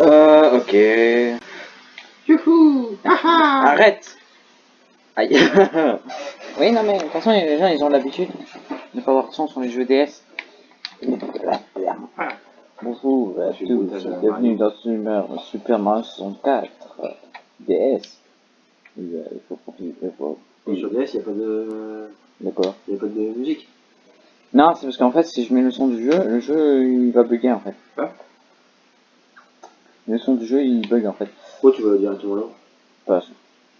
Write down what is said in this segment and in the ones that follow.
Euh, ok. Youhou Arrête Aïe Oui, non mais, de toute façon, les gens, ils ont l'habitude de pas avoir de son sur les jeux DS. Bonjour à tous, bienvenue dans Super, Super Mario 64 DS. Il faut profiter, il faut... Sur DS, il n'y a pas de... D'accord. Y a pas de musique. Non, c'est parce qu'en fait, si je mets le son du jeu, le jeu, il va bugger, en fait. Ah. Le son du jeu, il bug, en fait. Pourquoi tu vas directement là? Parce,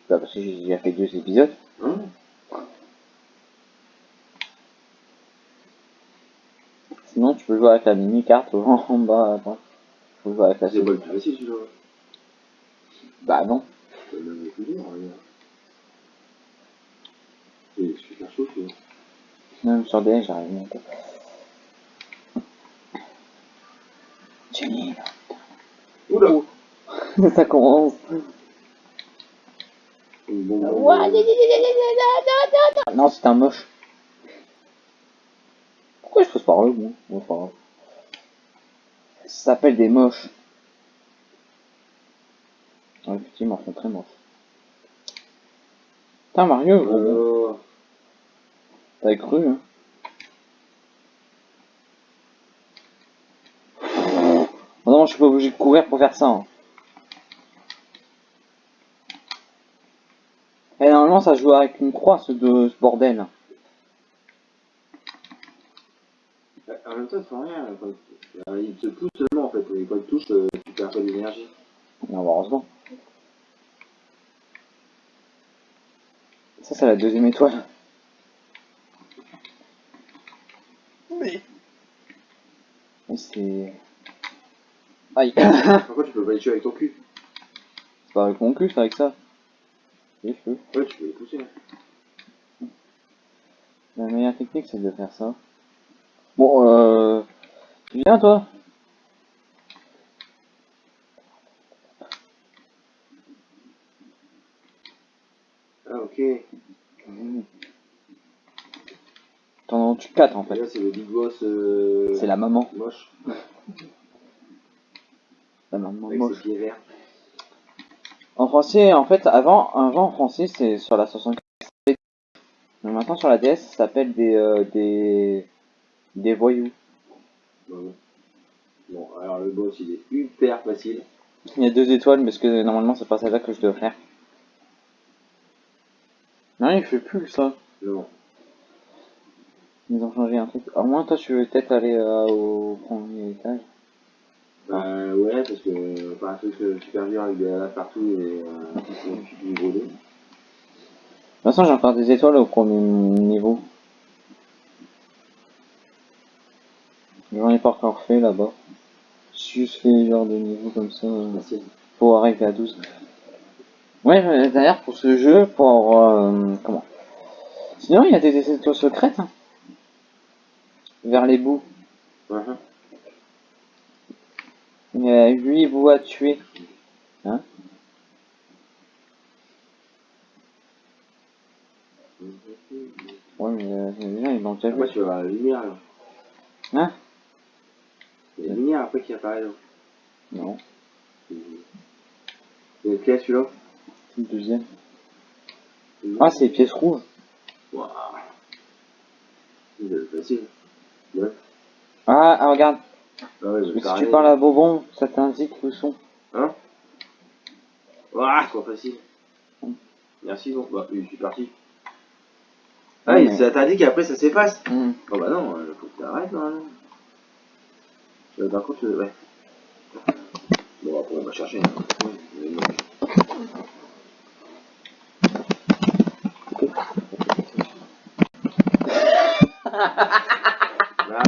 bah, parce que j'ai déjà fait deux épisodes. Hein? Sinon, tu peux jouer avec la mini-carte en bas, attends. Tu peux jouer avec la C'est pas le plus facile celui-là. Bah non. C'est le plus dur, regarde. C'est super chaud, tu vois. Même sur DS, j'arrive même pas. Jenny, Oula ça commence. Non, c'est un moche. Pourquoi je passe par moi? Bon, grave. Ça s'appelle des moches. Effectivement, ils sont très moches. Putain, Mario, Euh, t'avais cru, hein Oh non, je suis pas obligé de courir pour faire ça. hein. Et normalement, ça joue avec une croix, ce, de, ce bordel. En même temps, faut rien. Il te pousse seulement en fait. Et quand il touche, euh, tu perds pas d'énergie. Non, bah, heureusement. Ça, c'est la deuxième étoile. Oui. Mais c'est... Aïe. c'est Pourquoi tu peux pas les tuer avec ton cul pas avec mon cul, c'est avec ça. Peux. Ouais, tu peux les pousser. La meilleure technique, c'est de faire ça. Bon, euh... Tu viens, toi? Ah, ok. Mmh. T'en tu 4 en fait. là, c'est le big boss euh, C'est la maman. moche. La maman Avec moche. ses pieds verts. En français, en fait, avant, avant en français, c'est sur la 64. Mais maintenant sur la DS, ça s'appelle des, euh, des, des voyous. Bon, bon, alors le boss, il est hyper facile. Il y a deux étoiles, parce que normalement c'est pas celle-là que je dois faire. Non, il fait plus ça. Non. Ils ont changé un truc. À moins toi, tu veux peut-être aller euh, au premier étage. Bah ouais, parce que pas un truc euh, super dur avec de la lave partout et euh, c'est du gros dos. De toute façon, j'ai encore des étoiles au premier niveau. J'en ai pas encore fait là-bas. J'ai juste fait genre de niveau comme ça. euh, pour arriver à 12. Ouais, d'ailleurs, pour ce jeu, pour... euh, comment? Sinon, il y a des des étoiles secrètes. hein. Vers les bouts. Il a 8 bouts à tuer. Hein Ouais, mais euh, les gens, ils l'ont déjà vu. Après, tu vas voir la lumière là. Hein Il y a la lumière après qui apparaît là. Non, C'est lequel celui-là c'est le deuxième. Ah, c'est les pièces rouges. Waouh. C'est facile. Ouais. Ah, ah, regarde. Ah ouais, Mais si tu parles à Bobon, ça t'indique le son. Hein Waouh, trop facile. Merci, bon. Bah, oui, je suis parti. Ah, et mais- ça t'a dit qu'après ça s'efface Hmm. Oh bah non, euh, faut que t'arrêtes normalement. Euh, par contre, euh, ouais. Bon, après on va chercher. hein. Oui,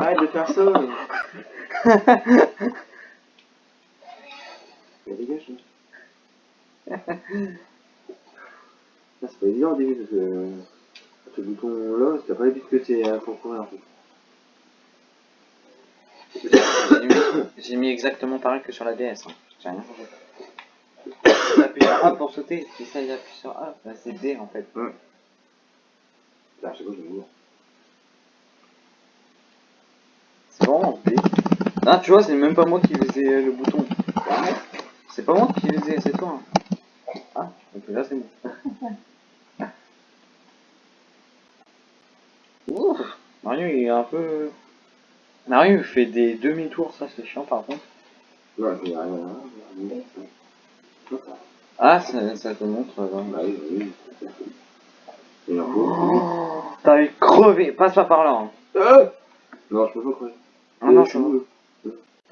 arrête de faire ça. Mais... Dégage. là. Ça, c'est pas évident au début parce que ce bouton là, t'as pas l'habitude que c'est euh, pour courir en fait. J'ai mis- exactement pareil que sur la DS. Hein. J'ai rien changé. Appuie sur A pour sauter. Si ça, il appuie sur A, bah, c'est D en fait. Là, je sais pas, je vais mourir. C'est D. Ah, tu vois, c'est même pas moi qui faisais le bouton. C'est pas moi qui les ai, c'est toi. hein. Ah, donc là c'est bon. Ouf, Mario il est un peu... Mario il fait des demi-tours, ça c'est chiant par contre. Ouais. Ah, ça, ça te montre... euh, Bah bah faut. Oh, T'as eu crevé, passe pas par là. hein. Euh non, je peux pas croire. Ah non, je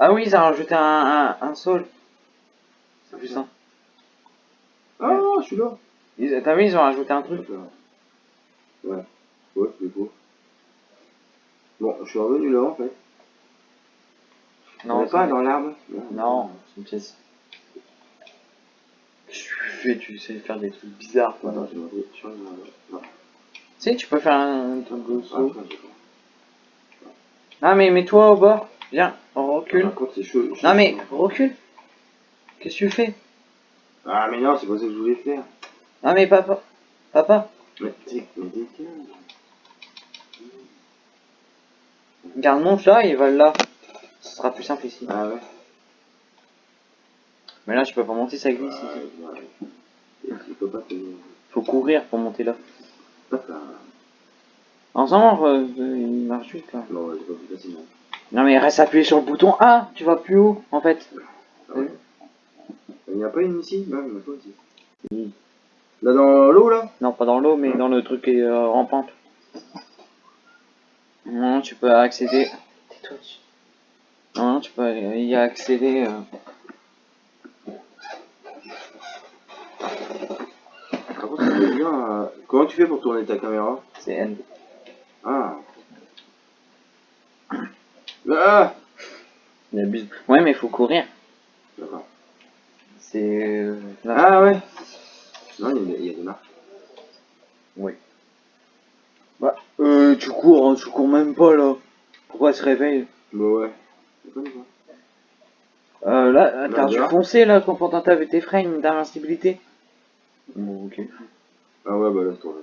Ah oui, ils ont rajouté un, un, un sol. C'est plus ça. Ah, je suis là. T'as vu, ils ont rajouté un truc. Ouais. Ouais, c'est beau. Bon, je suis revenu là en fait. Non, pas dans l'arbre Non, c'est une pièce. Qu'est-ce que tu fais? Tu sais faire des trucs bizarres. Attends, je vais. Non. Tu sais, tu peux faire un truc de Ah, saut. j'ai pas. Ah, mais mets-toi au bord. Viens, on recule. Contre, chaud. chaud, Non, mais recule. Qu'est-ce que tu fais? Ah, mais non, c'est pas ça que je voulais faire. Ah, mais papa. Papa, Mais t'es. Garde mon chat, il va là. Ce sera plus simple ici. Ah ouais. Mais là, je peux pas monter, ça glisse. ici. Ouais, pas. Faut courir pour monter là. Ensemble, il marche vite là. Non, c'est pas plus facile. Non, mais reste appuyé sur le bouton A, tu vas plus haut en fait. Ah ouais. Il n'y a pas une ici? Il a pas ici. Oui. Là dans l'eau là? Non, pas dans l'eau, mais dans le truc qui est euh, rampante. Non, tu peux accéder. Tais-toi. Non, tu peux y accéder. euh. Par contre, bien. euh, Comment tu fais pour tourner ta caméra? C'est N. Ah Ah Il abuse. Ouais, mais il faut courir. D'accord. C'est. euh. Ah ouais Non, il y a, il y a des marques. Oui. Bah, euh, tu cours, hein, tu cours même pas là. Pourquoi elle se réveille? Bah ouais. Euh, Là, Bah, t'as dû foncer là quand pendant t'avais tes frames d'invincibilité. Bon, ok. Ah ouais, bah là. Ouais,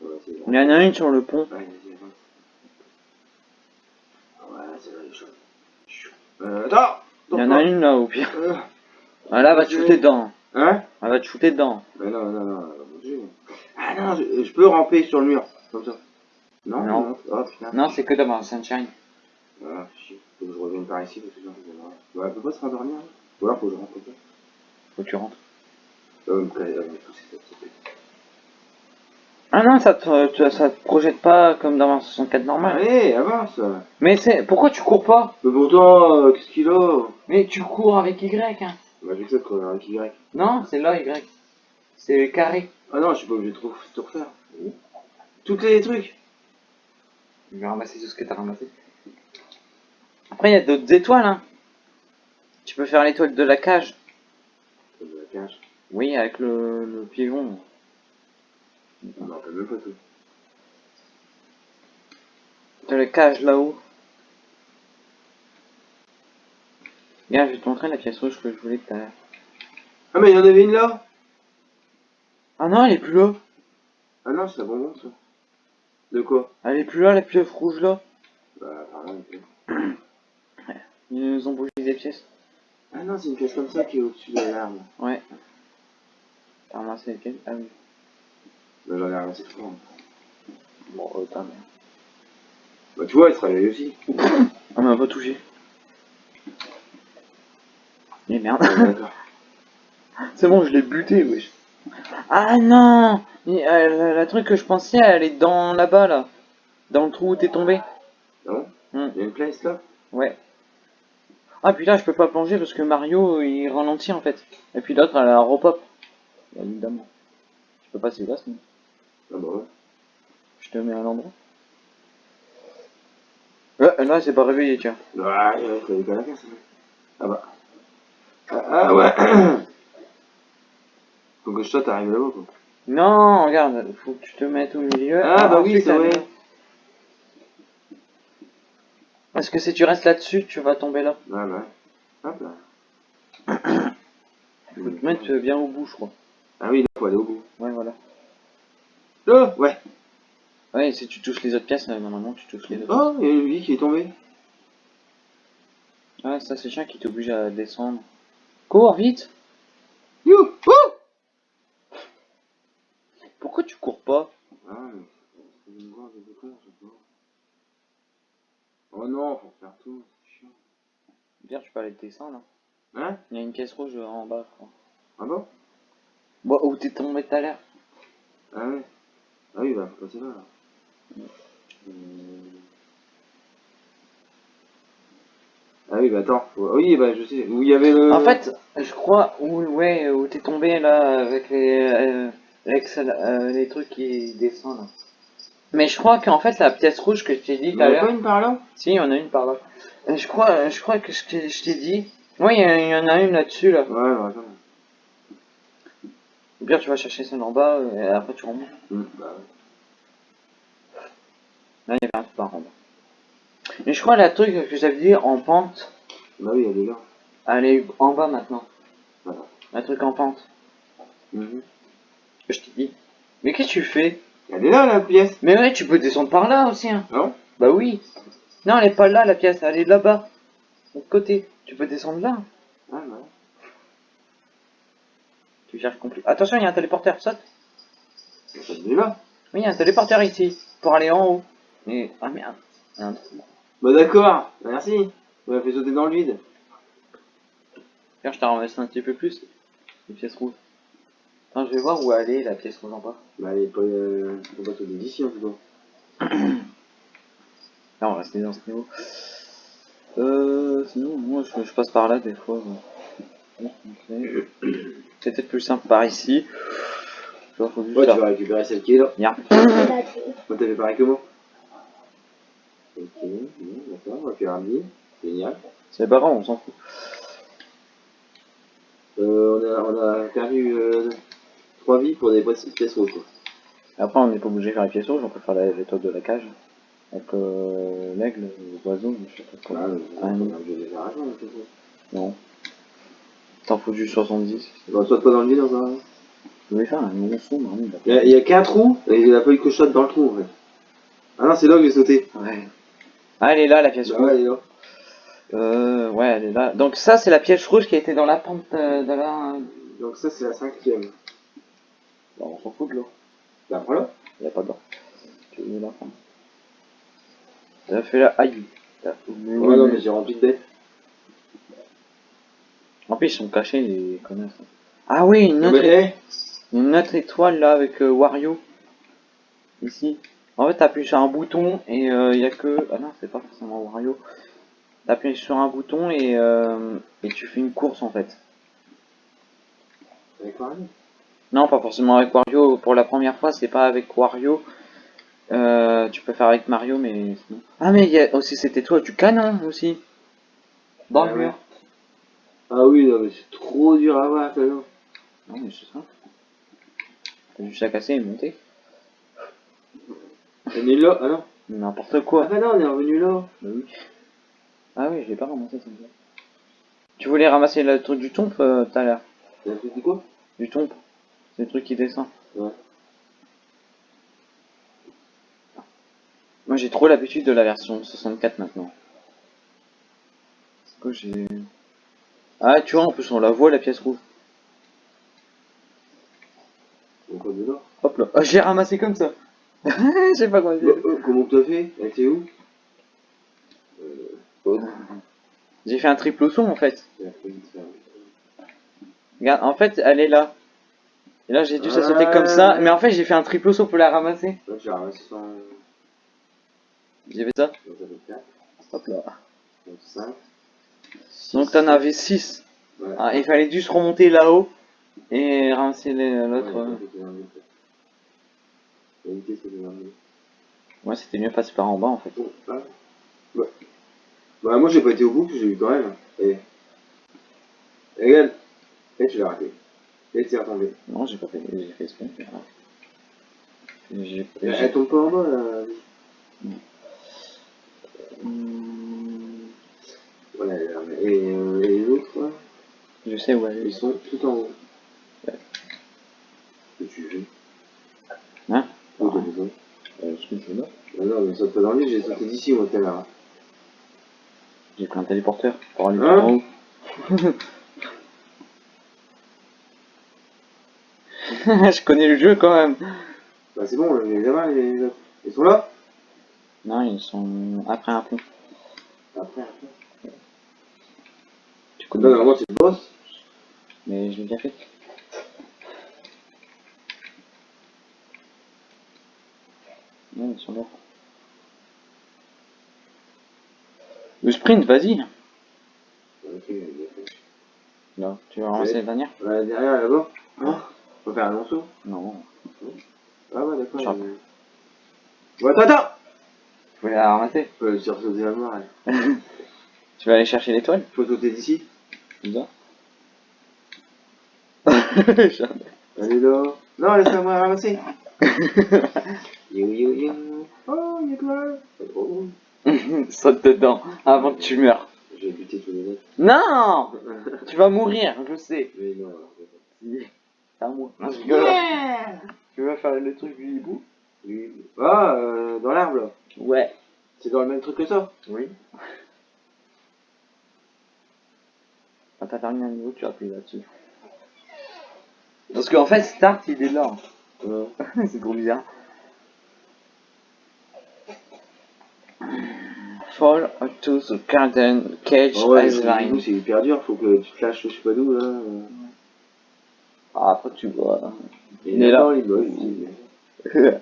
bon. Il y en a une sur le pont. Ouais, c'est là les choses. Euh, attends Il y en a une là au pire. Euh, Ah là, va te shooter dedans. Hein Elle va te shooter dedans. Mais non, non, non, elle va bouger. Ah non, je, je peux ramper sur le mur, comme ça. Non, Non. non. Oh putain. Non, c'est que dans Sunshine. Ah, chier. Faut que je revienne par ici parce que j'ai. Ouais, elle peut pas se rendormir. hein. Ou alors faut que je rentre. Faut que tu rentres. Euh, me euh, me pousser. Ah non, ça te, te- ça te projette pas comme dans un 64 normal. Allez, avance Mais c'est. Pourquoi tu cours pas? Mais pourtant, euh, qu'est-ce qu'il a? Mais tu cours avec Y, hein. Bah, j'ai que ça de courir avec Y. Non, c'est là Y. C'est carré. Ah non, je suis pas obligé de tout, tout refaire. Toutes les trucs Je vais ramasser tout ce que t'as ramassé. Après, il y a d'autres étoiles, hein. Tu peux faire l'étoile de la cage. De la cage. Oui, avec le, le. On peut même pas tout. La cage là-haut. Regarde, je vais te montrer la pièce rouge que je voulais tout à l'heure. Ah, mais il y en avait une là Ah non, elle est plus là. Ah non, c'est bonbon ça. De quoi? Elle est plus là, la pièce rouge là. Bah, fait. Ils nous ont bougé des pièces. Ah non, c'est une pièce comme ça qui est au-dessus de l'arme. Ouais. T'as ramassé lesquelles Ah oui. Bah, j'en ai trois. Bon, euh, Bah, tu vois, elle se réveille aussi. On m'a pas touché. Et merde. Ouais. C'est bon, je l'ai buté, wesh. Ah non Il- euh, la, la truc que je pensais, elle est dans là-bas, là. Dans le trou où t'es tombé. Ah bon Hmm. Il y a une place là? Ouais. Ah, puis là, je peux pas plonger parce que Mario, il ralentit, en fait. Et puis l'autre, elle a repop. Évidemment. Je peux passer là, sinon? Ah bah ouais. Je te mets à l'endroit. Ouais, là, c'est pas réveillé, tiens. Ah, ouais, pas la ça. Ah bah. Ah, ah ouais Faut que je saute arrive là-haut, quoi. Non, regarde, faut que tu te mettes au milieu. Ah, bah oui, c'est vrai. Parce que si tu restes là-dessus, tu vas tomber là. Ah bah. Hop là. Faut te mettre bien au bout, je crois. Ah oui, là, faut aller au bout. Ouais, voilà. Là Ouais. Ouais, si tu touches les autres pièces, là, normalement, tu touches les autres. Oh, il y a une vie qui est tombée. Ouais, ça, c'est chiant qui t'oblige à descendre. Cours, vite You Oh Pourquoi tu cours pas? Ah. Oh non, faut faire tout, c'est chiant. Bien, tu peux aller descendre. Hein. Hein? Il y a une caisse rouge en bas, je crois. Ah bon? Bon, où t'es tombé tout à l'heure? Ah ouais. Ah oui, bah, faut passer là, là. Euh... Ah oui, bah attends. faut- Oui, bah je sais. Où il y avait le. En fait, je crois où, ouais, où t'es tombé là avec les, euh, avec euh, les trucs qui descendent. là. Mais je crois qu'en fait la pièce rouge que je t'ai dit tout à avait pas l'heure, une par là? Si, il y en a une par là. Euh, Je crois, je crois que je t'ai dit, ouais, il y, a- il y en a une là-dessus là. Ouais, bah attends. Ou bien tu vas chercher celle en bas euh, et après tu remontes. Hum, bah ouais. Là, il y avait un truc par en bas. Mais je crois la truc que j'avais dit en pente, Bah oui, elle est là. elle est en bas maintenant. Voilà. Un truc en pente. Que Je t'ai dit. Mais qu'est-ce que tu fais? Elle est là, la pièce. Mais ouais, tu peux descendre par là aussi. Hein. Non Bah oui. Non, elle est pas là la pièce, elle est là-bas. De l'autre côté. Tu peux descendre là. Ah, bah. Attention, il y a un téléporteur, saute. Là. Oui, il y a un téléporteur ici. Pour aller en haut. Mais. Ah merde. Il y a un trou. Bah d'accord, merci. On m'a fait sauter dans le vide. Regarde, je t'ai ramassé un petit peu plus. Les pièces rouges. Attends, je vais voir où est la pièce rouge en bas. Bah elle est pas. Euh... Pas d'ici en tout cas. Là, on va rester dans ce niveau. Euh, sinon, moi, je, je passe par là des fois. Bon, C'est peut-être plus simple par ici. Ouais, tu vas récupérer celle qui est là. Viens. Moi, t'avais pareil que moi. Ok, bon, d'accord, on va faire un billet. Génial. C'est pas grave, on s'en fout. Euh, on, a, on a perdu euh, 3 vies pour des pièces pièces rouges. Après, on n'est pas obligé de faire les pièces rouges, on peut faire la- toits de la cage. Avec euh, l'aigle, l'oiseau, je sais pas quoi. Ah, mais Ah, on est obligé de les faire. Non. T'en faut du 70. Bon, saute pas dans le vide hein. Je vais faire un marmite. Il y a, il y a qu'un trou, et il a pas eu que saute dans le trou en fait. Ah non, c'est là que j'ai sauté. Ouais. Ah, elle est là, la pièce Bah rouge. ouais, elle est là. Euh, ouais, elle est là. Donc ça, c'est la pièce rouge qui était dans la pente euh, de la... Donc ça, c'est la cinquième. Bon, on s'en fout de l'eau. Bah voilà. Il n'y a pas d'or. Tu veux la prendre? T'as fait la... Aïe. Ouais, non, mais- mais j'ai rempli de dettes. En plus, ils sont cachés, les. Ah oui, une autre, eh, une autre étoile là avec euh, Wario. Ici. En fait, t'appuies sur un bouton et il y a que... Ah non, c'est pas forcément Wario. T'appuies sur un bouton et, euh, et tu fais une course en fait. avec. Non, pas forcément avec Wario. Pour la première fois, c'est pas avec Wario. Euh, tu peux faire avec Mario, mais sinon... Ah, mais il y a aussi cette étoile du canon aussi. Dans Ah le ouais. mur. Ah oui, non, mais c'est trop dur à voir, ça, non. Non, mais c'est ça. T'as juste à casser et monter. On est là, ah non. N'importe Ah quoi. bah non, on est revenu là. Bah oui. Ah oui, je l'ai pas ramassé ça. Tu voulais ramasser le truc du tombe euh, tout à l'heure. Du quoi? Du tombe. C'est le truc qui descend. Ouais. Moi j'ai trop l'habitude de la version 64 maintenant. C'est quoi j'ai... Ah tu vois en plus on la voit la pièce rouge. Hop là. Ah, j'ai ramassé comme ça. Je sais pas comment Oh, oh, comment t'as fait? Elle était où? Euh, J'ai fait un triple saut en fait. Regarde, en fait elle est là. Et là j'ai dû sauter Ah. comme ça. Mais en fait j'ai fait un triple saut pour la ramasser. Là, j'ai ramassé 100. J'ai fait ça. Donc ça fait 4, Hop là. donc 5. Donc t'en avais 6. Ouais. Ah, il fallait juste remonter là-haut et ramasser l'autre. Ouais, c'était. Ouais, mieux passer par en bas en fait. Ouais. Bah, moi, j'ai pas été au bout, j'ai eu quand même. Et. Et regarde. Et tu l'as raté. Et tu es retombé. Non, j'ai pas fait, j'ai fait exprès. J'ai Elle j'ai- tombe pas en bas, là. Mais- et, euh, et les autres, là, Je sais où elle ils sont tout en haut. Que tu veux Hein Où t'as besoin Euh, ce que je veux là. Ah non, mais saute pas dans le lit, j'ai sauté d'ici, moi, tout à l'heure. J'ai pris un téléporteur pour aller Hein en haut. je connais le jeu quand même. Bah c'est bon, les gamins, les autres. Ils sont là Non, ils sont après un pont. Après, après. Tu Connais normalement c'est le boss. Mais je l'ai déjà fait. Non, ils sont là. Le sprint, vas-y. Ok, il a fait. Non, tu vas ramasser la dernière Là, derrière, là-bas. Non Faut faire un long Non. Ah ouais, d'accord. Euh. Ouais, attends, attends Tu voulais la ramasser? Faut le sursauter à mort. Tu vas aller chercher l'étoile? Faut sauter d'ici. Bizarre. Allez là. Non, laisse-la moi ramasser. Yo yo yo. Oh, étoile. C'est trop drôle. Saute dedans avant que tu meurs. J'ai buté tous les autres. Non Tu vas mourir, je sais. Mais non, c'est à moi. Non, je rigole. Tu vas faire le truc du hibou? Ah, euh, dans l'arbre là. Ouais. C'est dans le même truc que ça? Oui. Quand t'as terminé un niveau, tu appuies là-dessus. Parce qu'en fait, Start, il est là. Ouais. C'est trop bizarre. Fall to the garden cage Ah ouais, c'est hyper dur. Faut que tu te lâches je sais pas d'où là. Ah, après tu vois. Il est là. il il-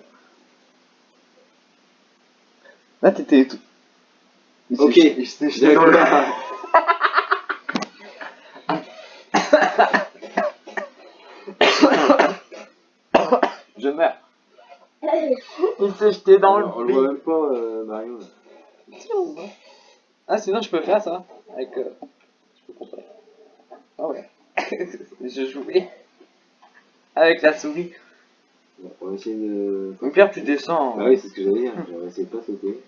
Là, t'étais tout. Ok. J'étais j'étais dans le- D'accord. Je meurs. Il s'est jeté dans On le le voit même pas, euh, Mario. là. Ah, sinon, je peux faire ça. Avec. euh, Je peux comparer. Ah ouais. je jouais. Avec la souris. Bon, on va essayer de. Au pire, tu descends. Ah oui, c'est ce que j'allais dire. J'aurais essayé de pas sauter.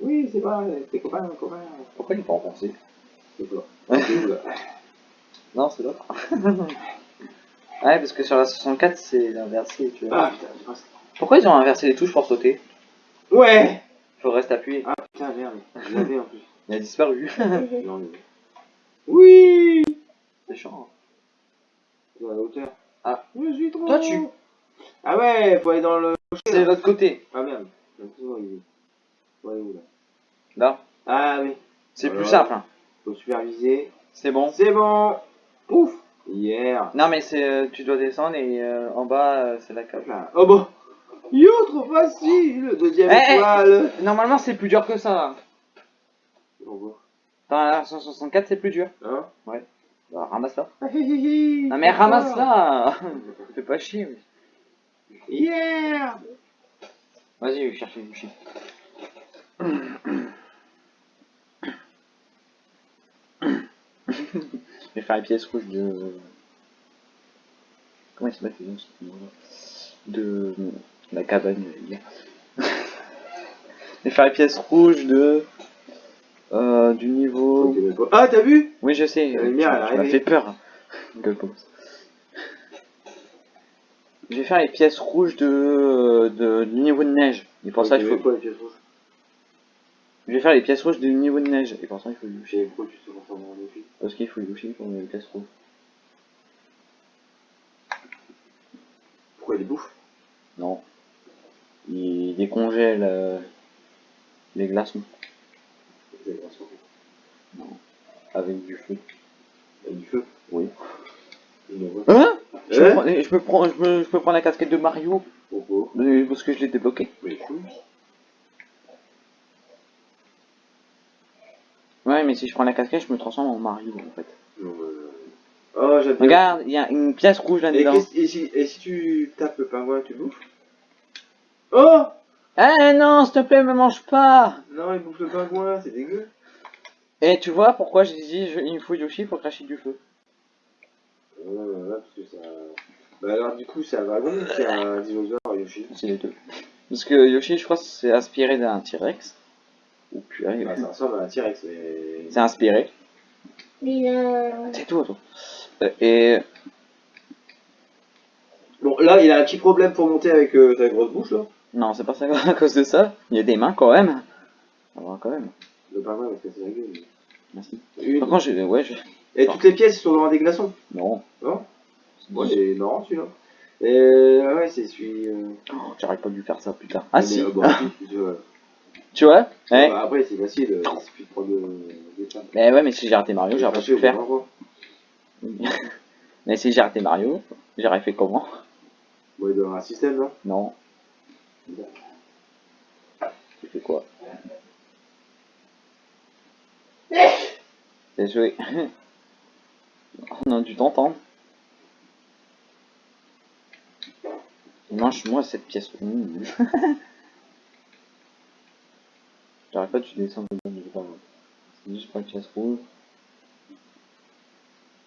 Oui, c'est vrai, t'es copain, copain. Pourquoi il est pas enfoncé C'est toi. C'est où là? Non, c'est l'autre. ouais, parce que sur la 64, c'est inversé, tu vois. Ah putain, j'ai pas- Pourquoi ils ont inversé les touches pour sauter Ouais Faut rester appuyé. Ah putain, merde. Je l'avais en plus. Il a disparu. Non, mais- Oui c'est chiant. Dans la hauteur. Ah. Je suis trop. Toi, tu- Ah ouais, faut aller dans le. C'est de l'autre côté. Ah merde. Faut aller où là Là. Ah oui. C'est plus simple. hein. Faut superviser. C'est bon. C'est bon Pouf Hier Non, mais c'est euh, tu dois descendre et euh, en bas, euh, c'est la cave. Là. Oh bon Yo, trop facile Deuxième Eh, eh. étoile Normalement, c'est plus dur que ça. Dans la 164, c'est plus dur. Hein Bah, ramasse-la. Ah, hi, hi, hi. Non, mais ramasse-la Fais pas chier. Yeah Vas-y, je vais chercher du shit. Je vais faire les pièces rouges de. Comment il s'appelle ce nom, ce nom-là De la cabane, je veux dire. Vais faire les pièces rouges de. Euh, du niveau. Ah, t'as vu? Oui, je sais. La lumière, elle arrivée. fait peur. Gueule. Je vais faire les pièces rouges de, de du niveau de neige. Et pour ça, il faut. quoi les pièces rouges? Je vais faire les pièces rouges du niveau de neige. Et pour ça, il faut sais pourquoi tu. Parce qu'il faut Yoshi pour les pièces rouges. Pourquoi il les bouffe? Non. Il décongèle euh, les glaçons transformé. avec du feu. Il y a du feu? Oui. Hein? Je, Hein? peux prendre, je, peux prendre, je, peux, je peux prendre la casquette de Mario Pourquoi? Parce que je l'ai débloqué. Mais cool. Ouais, mais si je prends la casquette, je me transforme en Mario en fait. Non, euh... Oh. Regarde, il y a une pièce rouge là-dedans. et, si, et si tu tapes le pingouin, tu bouffes Oh Eh non, s'il te plaît, me mange pas Non, il bouffe le pingouin, c'est dégueu. Et tu vois pourquoi j'ai dit je- il me faut Yoshi pour cracher du feu Ouais, ouais, ouais, parce que ça... Bah alors du coup, c'est un dragon ou c'est un dinosaure, Yoshi? C'est les deux. Parce que Yoshi, je crois, c'est inspiré d'un T-Rex. Ou purée, Bah, ça ressemble à un T-Rex, mais... c'est inspiré. Mais euh, C'est tout, attends. Euh, Et Bon, là, il a un petit problème pour monter avec euh, ta grosse bouche, là. Non, c'est pas ça à cause de ça. Il y a des mains quand même. Ça va quand même. Le va se casser la gueule. Merci. Une. Par contre, j'ai. Ouais, je. Et toutes les pièces sont dans des glaçons. Non. Non Moi, c'est marrant, celui-là. Et ouais, c'est celui. Euh... Oh, J'arrive pas lui faire ça, putain. Ah mais, si euh, bon, tu vois. Ouais. Bah, après, c'est facile, euh, il suffit de prendre euh, des. Mais ouais, mais si j'ai raté Mario, j'aurais pas pu le faire. Bon, mais si j'ai raté Mario, j'aurais fait comment? Il doit y avoir un système, non? Non. Tu fais quoi? J'ai joué. On a dû t'entendre. Mange-moi cette pièce. J'arrête pas, tu descends de pas C'est juste pas une pièce rouge.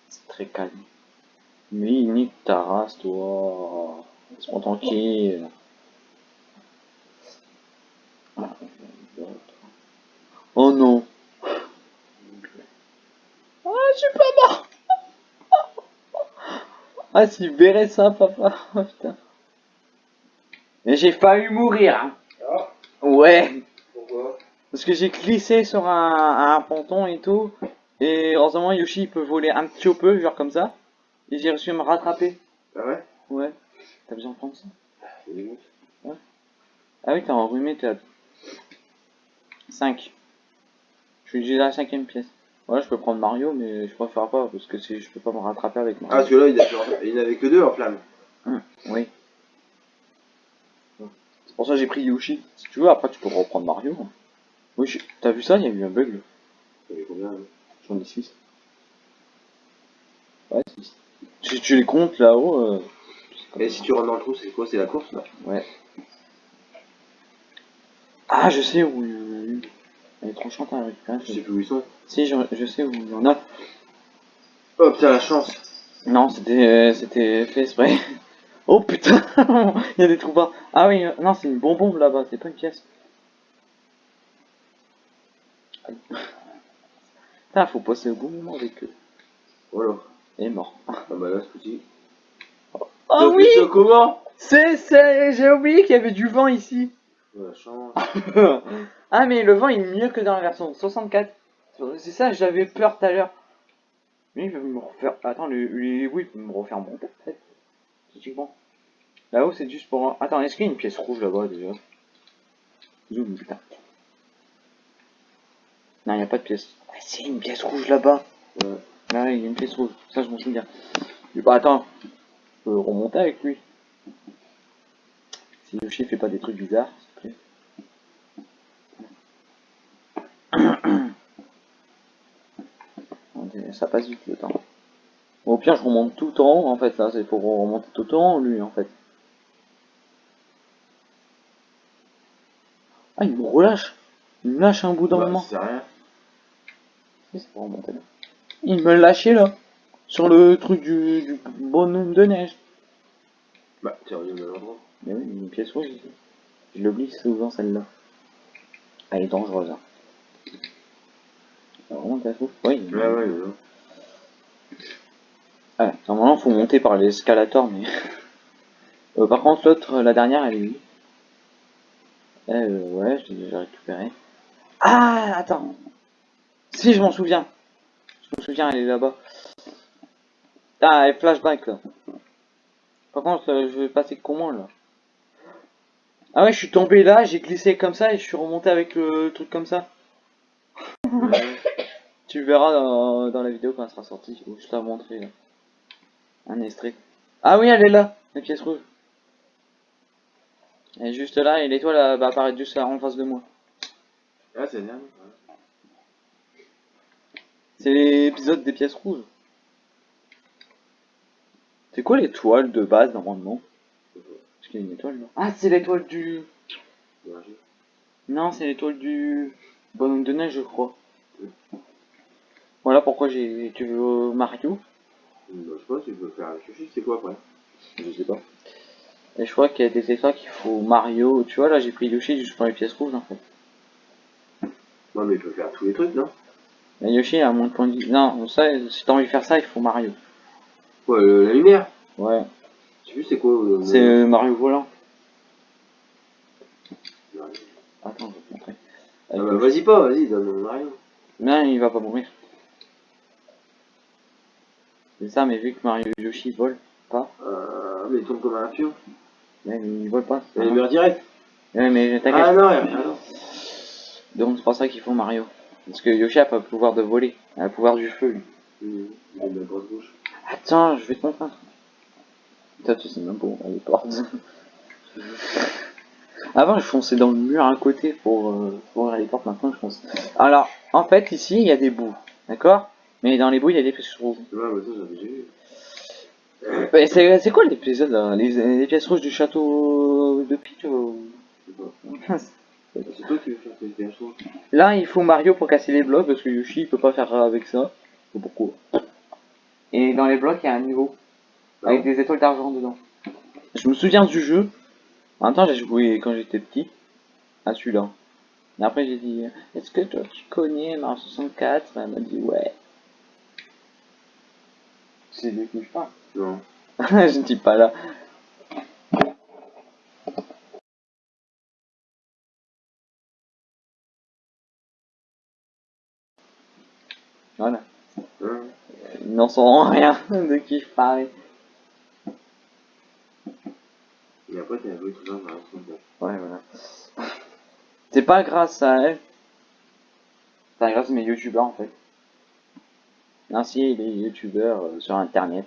C'est très calme. Mais nique ta race, toi. Laisse-moi tranquille. Oh non. Ah, je suis pas mort. Ah, si verrait ça, papa. Oh, putain. Mais j'ai failli mourir. Hein. Ah, Ouais. pourquoi? Parce que j'ai glissé sur un, un ponton et tout. Et heureusement, Yoshi il peut voler un petit peu, genre comme ça. Et j'ai réussi à me rattraper. Ah ouais? Ouais. T'as besoin de prendre ça? Ah oui, t'as enrhumé, t'es à 5. Je suis déjà à la cinquième pièce. Ouais, je peux prendre Mario, mais je préfère pas, parce que si je peux pas me rattraper avec Ah, Mario. parce que là, il a- il n'avait que deux en flamme. Oui. C'est pour ça que j'ai pris Yoshi. Si tu veux, après tu peux reprendre Mario. Oui, je- t'as vu ça Il y a eu un bug. là. Combien J'en ai 6. Ouais, 6. Si tu les comptes là-haut. Euh... Et si tu rentres dans le trou, c'est quoi? C'est la course là? Ouais. Ah, je sais où. Trop chante à récupérer. Je sais plus où ils sont. Si, je, je sais où il y en a. Oh putain, la chance Non, c'était euh, c'était fait exprès. Oh putain Il y a des trous bas. Ah oui, euh, non, c'est une bonbon là-bas, c'est pas une pièce. Putain, faut passer au bon moment avec eux. Voilà. Et mort. Ah bah là, ce coup-ci. Ah T'as fait ça comment C'est, c'est, j'ai oublié qu'il y avait du vent ici. La chance. ah mais le vent il est mieux que dans la version 64. C'est ça, j'avais peur tout à l'heure. Lui il veut me refaire... Attends, lui, lui- oui, il me refaire monter. Logiquement. Là-haut c'est juste pour... Attends, est-ce qu'il y a une pièce rouge là-bas déjà? Zoom, putain. Non, il n'y a pas de pièce. Ah si, une pièce rouge là-bas. Ouais. Ah il y a une pièce rouge. Ça, je m'en souviens. Bah attends. Je peux remonter avec lui. Si Yoshi fait pas des trucs bizarres, s'il te plaît. Attendez, Ça passe vite le temps. Au pire, je remonte tout en haut en fait. Là, c'est pour remonter tout en haut lui en fait. Ah, il me relâche. Il me lâche un bout d'un Bah, moment. c'est rien. Si, c'est pour remonter là? Il me lâchait là. Sur le truc du, du bonhomme de neige. Bah, t'es. Mais oui, une pièce rouge ici. Je l'oublie souvent celle-là. Elle est dangereuse. Hein. Rouge Oui. Ouais, ouais, ouais. Ah, normalement, faut monter par l'escalator, mais. Euh, par contre, l'autre, la dernière, elle est où? Euh, ouais, je l'ai déjà récupérée. Ah, attends. Si, je m'en souviens. Je me souviens, elle est là-bas. Ah, elle flashback, là. Par contre, euh, je vais passer comment, là? Ah ouais, je suis tombé là, j'ai glissé comme ça et je suis remonté avec le truc comme ça. Tu verras dans, dans la vidéo quand elle sera sortie, où je t'ai montré, là. Un extrait. Ah oui, elle est là, la pièce rouge. Elle est juste là et l'étoile va apparaître juste là en face de moi. Ah, c'est bien. C'est l'épisode des pièces rouges. C'est quoi l'étoile de base normalement? Parce qu'il y a une étoile là. Ah, c'est l'étoile du. Non, c'est l'étoile du bonhomme de neige, je crois. Voilà pourquoi j'ai. Tu veux Mario Bah, je sais pas, tu peux faire avec Yoshi, c'est quoi après? Je sais pas. Et je crois qu'il y a des étoiles qu'il faut Mario. Tu vois, là j'ai pris Yoshi juste pour les pièces rouges en fait. Non, mais il peut faire tous les trucs, non? Yoshi a moins de points de vie. Non, ça, si t'as envie de faire ça, il faut Mario. Quoi, le- la lumière Ouais. Je sais plus, c'est quoi le- C'est euh, Mario volant. Ah Attends, je vais te montrer. bah, vas-y pas, vas-y, donne-moi rien. Non, il va pas mourir. C'est ça, mais vu que Mario et Yoshi volent pas. Euh, mais il tombe comme un pion. Mais il vole pas. Il meurt direct. Ouais, mais t'inquiète. Ah non, non. Donc c'est pour ça qu'il faut Mario. Parce que Yoshi a pas le pouvoir de voler. Il a le pouvoir du feu, lui. Mmh. Il a une grosse bouche. Attends, je vais te montrer. Toi, tu sais même pas où les portes. Avant, je fonçais dans le mur à côté pour, euh, pour ouvrir les portes. Maintenant, je fonce. Alors, en fait, ici, il y a des bouts. D'accord? Mais dans les bouts, il y a des pièces rouges. Ouais, mais ça, j'avais déjà vu. Ouais, C'est quoi l'épisode là? Les, les pièces rouges du château de Peach ou- C'est toi qui veux faire tes pièces rouges. Là, il faut Mario pour casser les blocs parce que Yoshi il peut pas faire avec ça. Pourquoi? Et dans les blocs, il y a un niveau avec des étoiles d'argent dedans. Je me souviens du jeu. En même temps, j'ai joué quand j'étais petit à celui-là. Et après, j'ai dit Est-ce que toi tu connais Mario 64 Elle m'a dit Ouais. C'est qui je parle. Non. je ne dis pas là. Voilà. Hein Ils n'en sauront rien de qui je parlais. Et après, t'as joué tout dans la. Ouais, voilà. C'est pas grâce à elle. C'est grâce à mes youtubeurs en fait. Ainsi, les youtubeurs euh, sur internet.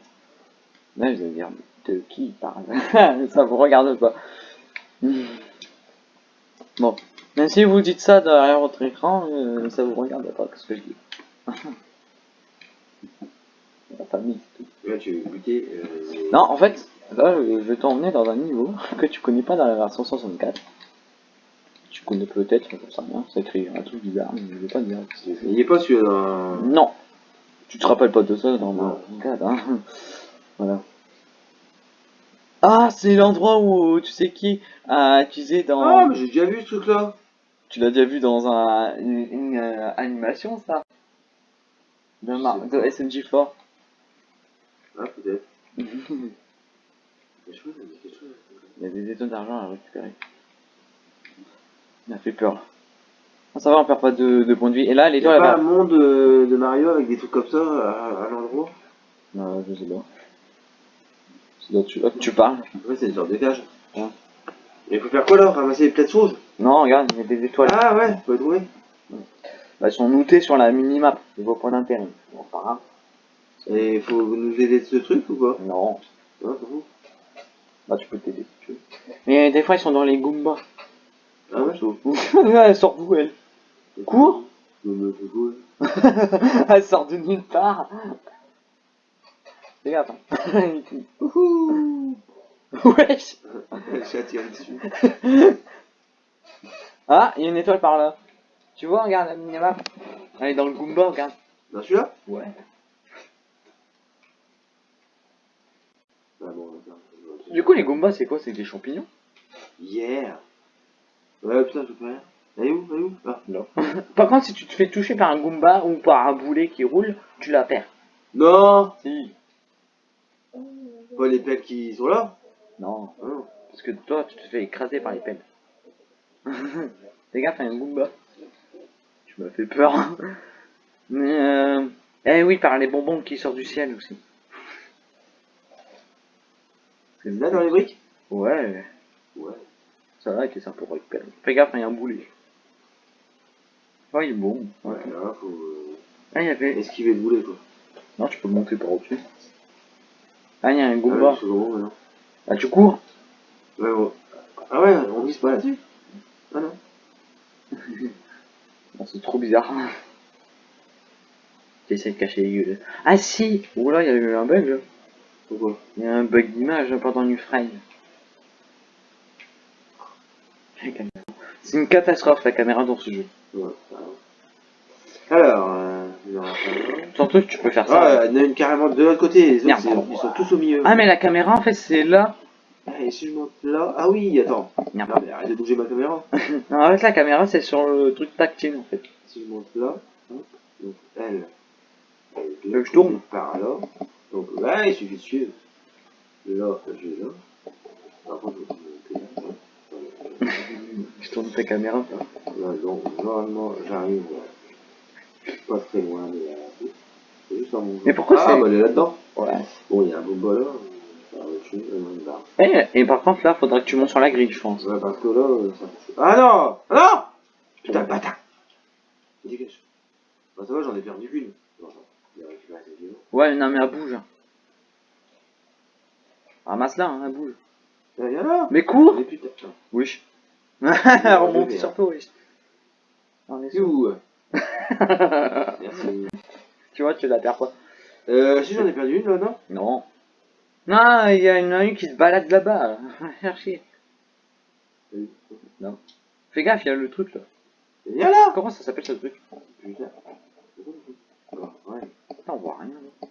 Là, vous allez dire de qui il parle. ça vous regarde pas. Bon. Même si vous dites ça derrière votre écran, euh, ça vous regarde pas ce que je dis. La famille. Là, tu veux goûter. Euh... Non, en fait, là, je vais t'emmener dans un niveau que tu connais pas dans la version 64. Tu connais peut-être, je sais rien, c'est écrit un truc bizarre, mais je vais pas dire. Il est pas celui-là dans. Non, tu te rappelles pas de ça dans Non. ma 64, hein. Voilà. Ah, c'est l'endroit où tu sais qui a utilisé dans. Ah, mais j'ai déjà vu ce truc-là. Tu l'as déjà vu dans un, une, une, euh, animation, ça? De, Mar- de SMG4. Ah, peut-être. Il y a des étoiles d'argent à récupérer. Il a fait peur. Ça va, on perd pas de, de points de vie. Et là, a l'étoile, elle pas un monde euh, de Mario avec des trucs comme ça à, à l'endroit Non, je sais pas. C'est là tu, tu parles. Ouais, c'est une sorte de cage. Ouais. Et il faut faire quoi là? Ramasser les plates rouges Non, regarde, il y a des étoiles. Ah ouais, faut les trouver. Bah, elles sont notées sur la minimap. Je vois pas d'intérêt. Bon, pas grave. Et il faut nous aider de ce truc ou pas Non. Ouais. Bah, tu peux t'aider si tu veux. Mais des fois, ils sont dans les Goombas. Ah ouais? Elle sort d'où, elle Cours Non, mais. Elle sort de nulle part. Regarde. Wouhou Wesh Le chat tire dessus. Ah, il y a une étoile par là. Tu vois, regarde la minimap. Elle est dans le Goomba, regarde. Dans celui-là? Ouais. Ah bon. Du coup, les Goombas, c'est quoi? C'est des champignons? Yeah Ouais, putain, je peux rien. Est où est où Ah. Non. Par contre, si tu te fais toucher par un Goomba ou par un boulet qui roule, tu la perds. Non Si. Pas les pelles qui sont là Non. Ah non. Parce que toi, tu te fais écraser par les pelles. Fais gaffe, il y a un Goomba. Tu m'as fait peur. Mais euh... Eh oui, par les bonbons qui sortent du ciel aussi. C'est là dans les briques? Ouais. Ouais. Ça va, c'est sympa pour récupérer. Fais gaffe, il y a un boulet. Oh, il est bon. Ouais, là, faut euh, Ah, il y avait... esquiver le boulet quoi. Non, tu peux monter par au-dessus. Ah, il y a un Ah, Goomba. ouais, c'est bon, maintenant. Ah, tu cours Ouais, bon. Ah ouais, on glisse pas là-dessus Ah non. C'est trop bizarre. J'essaie de cacher les gueules. Ah si Oula, il y a eu un bug. là. Pourquoi Il y a un bug d'image pendant une frame. C'est une catastrophe la caméra dans ce jeu. Ouais. Alors, euh, tu peux faire ça. Ah, il y en a une carrément de l'autre côté, les autres, Merde, c'est- pardon. ils sont tous au milieu. Ah mais la caméra en fait c'est là. Ah, et si je monte là? Ah oui, attends. Merde. Mais arrête de bouger ma caméra. Non, en fait la caméra c'est sur le truc tactile en fait. Si je monte là, hop, donc elle, elle veux que je tourne par là. Donc là, il suffit de suivre. Là, je vais là. Par contre, je vais monter là. Voilà. Je tourne ta caméra. Là, donc, normalement, j'arrive euh, pas très loin de la C'est juste un Mais pourquoi ah, c'est- bah, elle est là-dedans. Ouais. Bon, il y a un là. Être suis euh, là. Et, et par contre, là, faudra que tu montes sur la grille, je pense. Ouais, parce que là, ça. Ah non Ah non Putain, bâtard Dégage. Bah ça va, j'en ai perdu qu'une. Vieux. Ouais, non, mais elle bouge. Ramasse-la, hein, elle bouge. Eh, là Mais cours Mais putain. Oui. Remonte sur Merci. tu vois, tu la perds pas. Euh, si j'en ai perdu une là, non? Non. Non, il y a une, une qui se balade là-bas. Chercher. Oui. Fais gaffe, il y a le truc là. Là Comment ça s'appelle ce truc? Putain. Ah, ouais, Putain, on voit rien là.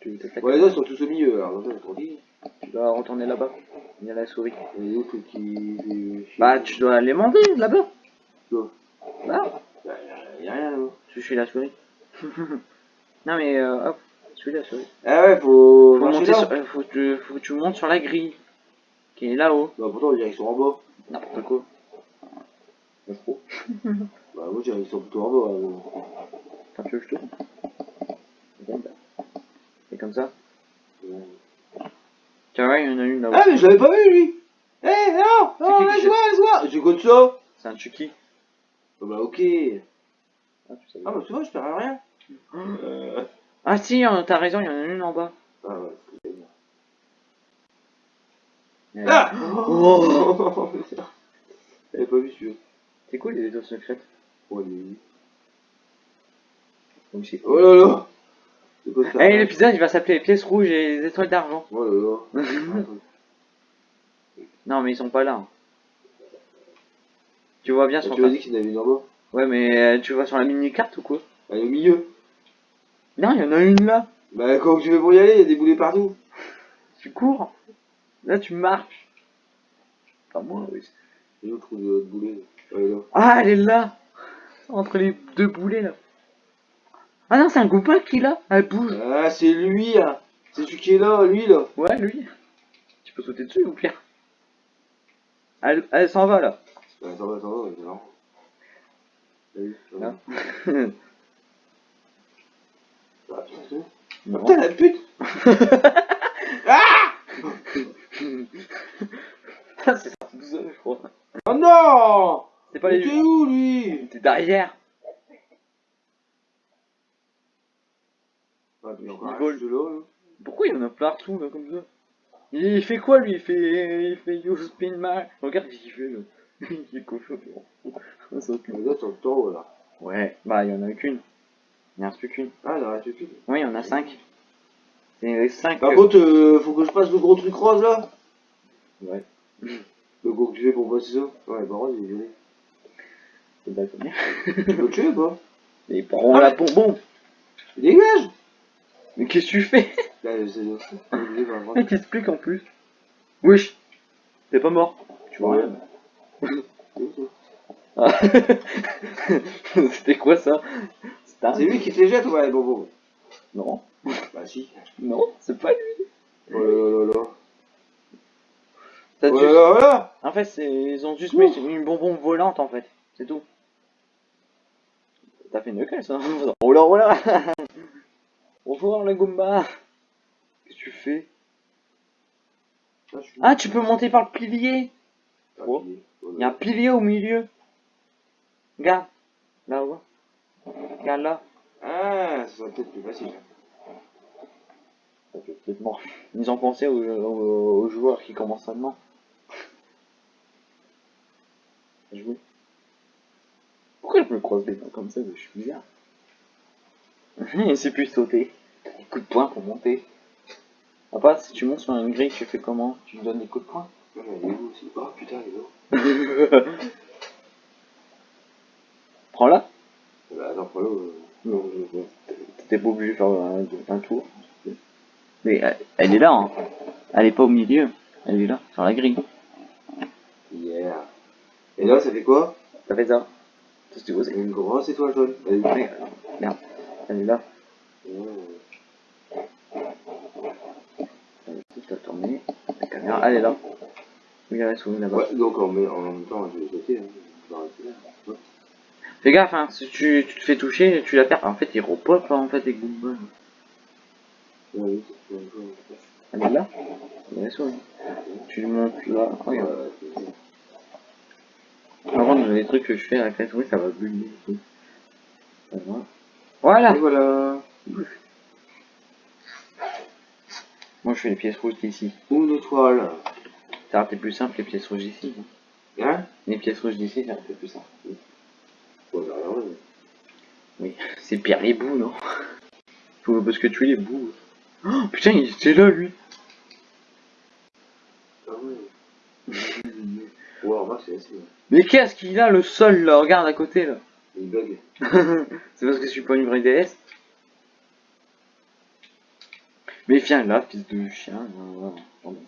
Tu, les autres sont tous au milieu, alors. Tu dois retourner là-bas. Il y a la souris. Et qui. Bah, tu dois les manger là-bas. Quoi Là, Bah, y'a rien là. tu suis la souris. non mais euh, hop, suis la souris. Ah ouais, faut. Faut, monter sur, euh, faut, que tu, faut que tu montes sur la grille. Qui est là-haut. Bah, pourtant, on dirait qu'ils sont en bas. N'importe quoi. Pas trop. bah, moi, je dirais qu'ils sont plutôt en bas. là. Attends, tu veux que je montre? Regarde. Et comme ça. Vois, il y en a une là-haut. Ah, mais je l'avais pas vu lui Eh, non C'est Non, qui qui laisse-moi, laisse-moi C'est quoi de ça C'est un Chucky. Ah, Bah, ok. Ah, tu. Ah, bah, tu vois, je perds rien. Euh... Ah si, euh, t'as raison, il y en a une en bas. Ah, ouais, c'est bien. Ah Oh. J'avais pas vu celui-là. C'est cool les vidéos secrètes. Oh, est- Donc, si. Oh là là Ça Eh, l'épisode il va s'appeler les pièces rouges et les étoiles d'argent. Là là. Non, mais ils sont pas là. hein. Tu vois bien sur tu m'as dit qu'il y en avait une en bas Ouais, mais euh, tu vois sur la mini-carte ou quoi? Elle est au milieu. Non, il y en a une là. Bah, comment tu veux pour y aller? Il y a des boulets partout. Tu cours. Là, tu marches. Pas moi, oui. L'autre trouve de boulet. Ouais, là. Ah, elle est là. Entre les deux boulets là. Ah non, c'est un copain qui est là. Elle bouge. Ah, c'est lui, hein. C'est celui qui est là, lui, là. Ouais, lui. Tu peux sauter dessus ou pire Elle, elle s'en va là. Bah, attends, attends, c'est marrant. T'as vu Là. Ah, putain, c'est. Non. La pute c'est sorti tout seul, je crois. Oh non C'est pas Mais les. T'es où, lui? T'es derrière. Ah, encore Il vole. juste là, là. Pourquoi il y en a partout là comme ça Il fait quoi lui? Il fait il fait You spin my. Regarde ce qu'il fait là. il est cochon. Les autres sont tout en haut, là. Ouais, bah il y en a qu'une. Il y en a plus qu'une. Ah, il en reste plus. Oui, il y en a cinq. C'est cinq. Par euh, contre, euh, faut que je passe le gros truc rose, là Ouais, Le gros que tu fais pour passer ça Ouais, bah rose, il est violet. c'est d'accord. Tu peux le tuer ou pas? Et prends la bonbon. Dégage Mais qu'est-ce que tu fais? Là. Il t'explique en plus. Wesh. T'es pas mort. Tu vois rien. Ah. C'était quoi ça? C'est lui qui te les jette, ouais, bon. Non, Bah, si. non, c'est pas lui. Oh là là là Oh là là là En fait, ils ont juste mis une bonbon volante en fait. C'est tout. T'as fait une quelle ça Oh là oh là Bonjour la Goomba Qu'est-ce que tu fais? Ah, Ah, tu peux monter par le pilier oh. là Il y a un pilier au milieu. Regarde. Là-haut. Regarde là. Ah, ça serait peut-être plus facile. Ça peut peut-être mort. Ils ont pensé aux, aux- aux joueurs qui commencent seulement. Jouer. Pourquoi je me croise les mains comme ça Je suis bizarre? Il sait plus sauter. Des coups de poing pour monter. À part si tu montes sur une grille, tu fais comment? Tu donnes des coups de poing? Mais il est où aussi? Oh putain, il est où? Prends-la. Bah, attends, prends-le. euh. Non, T'es pas obligé de faire un, un tour. Mais elle, elle est là, hein. Elle est pas au milieu. Elle est là, sur la grille. Yeah. Et là, ça fait quoi? Ça fait ça. C'est. Une grosse étoile jaune. Elle est Regarde, elle est là. Oh. Est tourner. La caméra, elle est là. Regarde, elle se là-bas. Ouais, donc en, même- en même temps, je vais sauter. Hein. Ouais. Fais gaffe, hein, si tu, tu te fais toucher, tu la perds. En fait, il repop, hein, en fait, les Goombas. Ouais, oui. Elle est là Elle est. Tu lui montes là. Regarde. Euh, Avant, dans les trucs que je fais avec la souris, ça va bugger. et tout. Ça va. Voilà Et voilà. Moi, je fais les pièces rouges d'ici. Une étoile. Ça aurait été plus simple les pièces rouges d'ici. hein. Hein? Les pièces rouges d'ici, ça aurait été plus simple. Ouais, alors, ouais. Oui, c'est pire les bouts, non? Faut parce que tu es les bouts. Oh, putain, il était là, lui Ah ouais. Ouais, remarque, c'est assez. ouais. Mais qu'est-ce qu'il a, le sol, là? Regarde à côté, là. Il bug. c'est parce que je suis pas une vraie DS Mais viens là, fils de chien. non, non, pardon.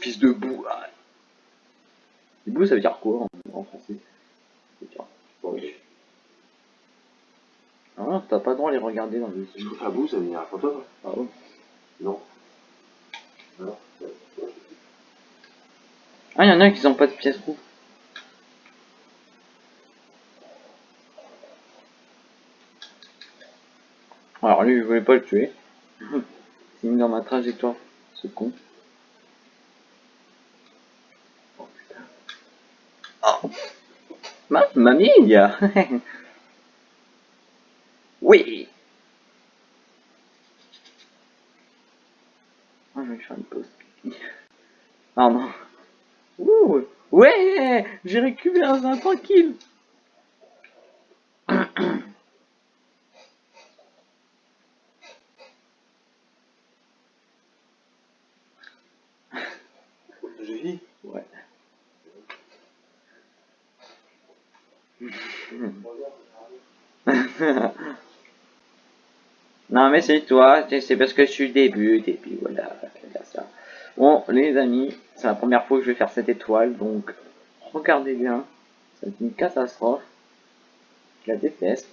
Fils de boue. ah. Bouts, ça veut dire quoi en, en français? Ah non, t'as pas le droit à les regarder dans les Je yeux. trouve ça boue, ça veut dire un fantôme. Ah ouais? Non. Ouais. Ah, y'en a qui ont pas de pièces rouges. Alors lui, je voulais pas le tuer. Il mis dans ma trajectoire, ce con. Oh putain. Oh. Mamma mia Oui Ah, je vais faire une pause. Ah non. Ouh Ouais J'ai récupéré un tranquille Je vis. Ouais. Non mais c'est toi, c'est parce que je suis début, et puis voilà, ça. Bon les amis, c'est la première fois que je vais faire cette étoile, donc regardez bien, c'est une catastrophe. Je la déteste.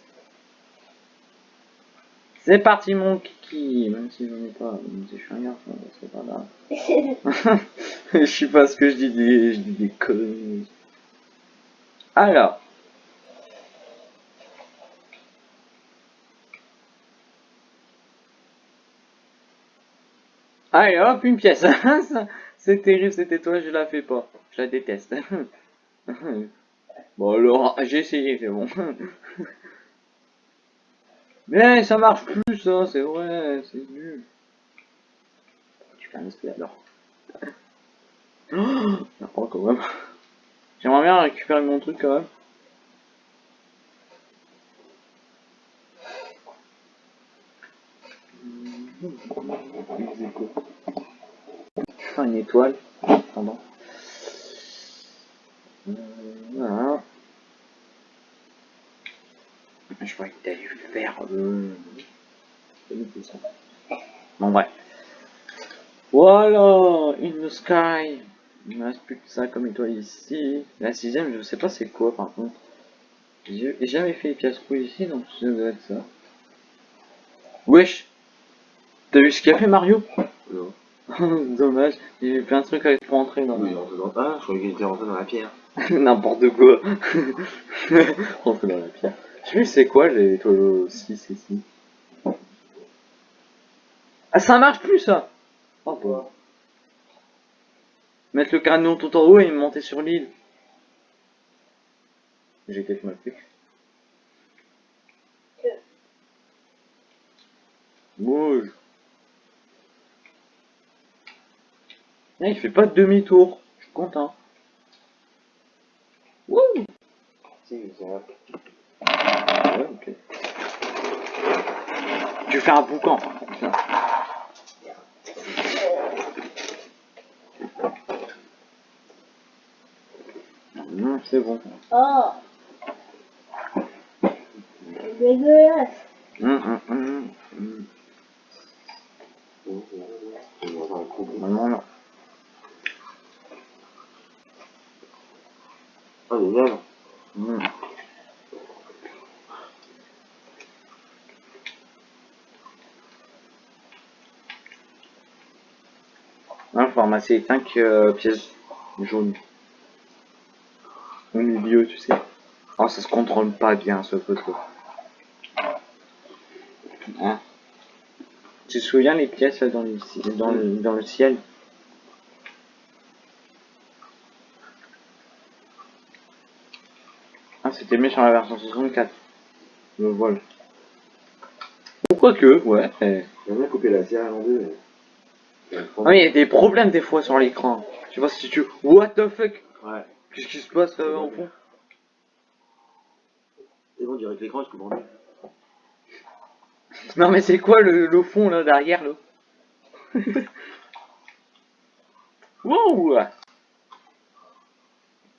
C'est parti mon kiki, même si je n'en ai pas, si je suis un garçon, c'est pas grave. je sais pas ce que je dis des, je dis des conneries. Alors. Allez hop, une pièce. Ça, C'est terrible cette étoile, je la fais pas. Je la déteste. bon alors, j'ai essayé, c'est bon. Mais ça marche plus, ça, c'est vrai, c'est nul. Tu fais un esprit alors. Oh, quand même. J'aimerais bien récupérer mon truc quand même. Une étoile. Pardon. Euh, Voilà. Je crois que dû le faire. Bon, bref. Voilà, in the sky. Il me reste plus que ça comme étoile ici. La sixième, je sais pas c'est quoi par contre. J'ai jamais fait les pièces rouges ici, donc ça doit être ça. Wesh T'as vu ce qu'a fait Mario Non. Dommage, il y a plein de trucs avec pour entrer dans Oui, rentré dans... Ah, je croyais qu'il était rentré dans la pierre. n'importe quoi. Rentrer dans la pierre. Je sais plus c'est quoi les étoiles 6 ici. Ah ça marche plus ça Oh bah. Mettre le canon tout en haut et monter sur l'île. J'ai peut-être mal fait. Bouge. Ah, il fait pas de demi-tour. Je suis content. Wouh Si. Ouais. Tu fais un boucan. Tiens. Hum, c'est bon. Oh C'est dégueulasse. Non, non, non. Ah, génial. Hum. Là, faut ramasser 5 pièces jaunes. Au milieu, tu sais. Oh, ça se contrôle pas bien ce photo. Hein? Tu te souviens les pièces dans, dans le ciel? C'était mis sur la version 64. Le vol. Ou quoi que, ouais. J'aimerais bien couper la série en deux. mais- Ah, mais il y a des problèmes des fois sur l'écran. Je sais pas si tu. What the fuck? Ouais. Qu'est-ce qui se passe là en fond? Et bon, on dirait que l'écran, je coupe en deux. Non, mais c'est quoi le, le fond là derrière là? Wow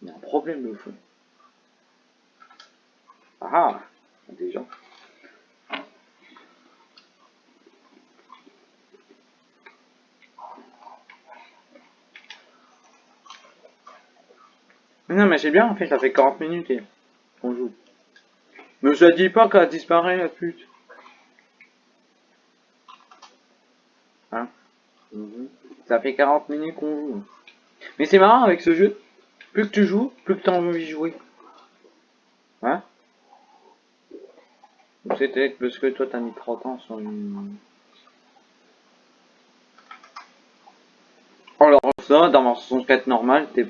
Il y a un problème le fond. Ah Des gens. Mais Non mais c'est bien en fait, ça fait 40 minutes et qu'on joue. Mais ça dit pas qu'elle disparaît la pute. Mhm. Ça fait 40 minutes qu'on joue. Mais c'est marrant avec ce jeu. Plus que tu joues, plus que tu as envie de jouer. Hein? Peut-être parce que toi t'as mis 30 ans sur une... Alors ça, dans ma 64 normale, t'es...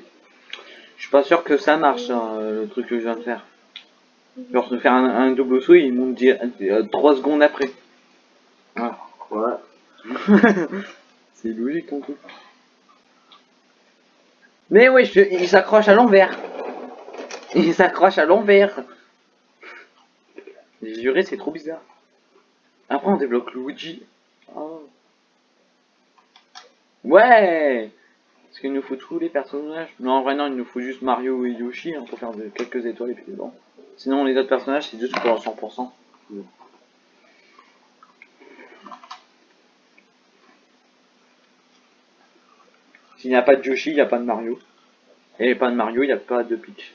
Je suis pas sûr que ça marche, hein, le truc que je viens de faire. Genre de faire un, un double saut, il monte 3 secondes après. Voilà. Ouais. C'est logique ton truc. Mais oui, je- il s'accroche à l'envers. Il s'accroche à l'envers. Juré, c'est trop bizarre. Après, on débloque Luigi. Oh. Ouais Parce qu'il nous faut tous les personnages. Non, en vrai, non, il nous faut juste Mario et Yoshi hein, pour faire de- quelques étoiles et puis bon. Sinon, les autres personnages, c'est juste pour un 100%. Mm. S'il n'y a pas de Yoshi, il n'y a pas de Mario. Et pas de Mario, il n'y a pas de Peach.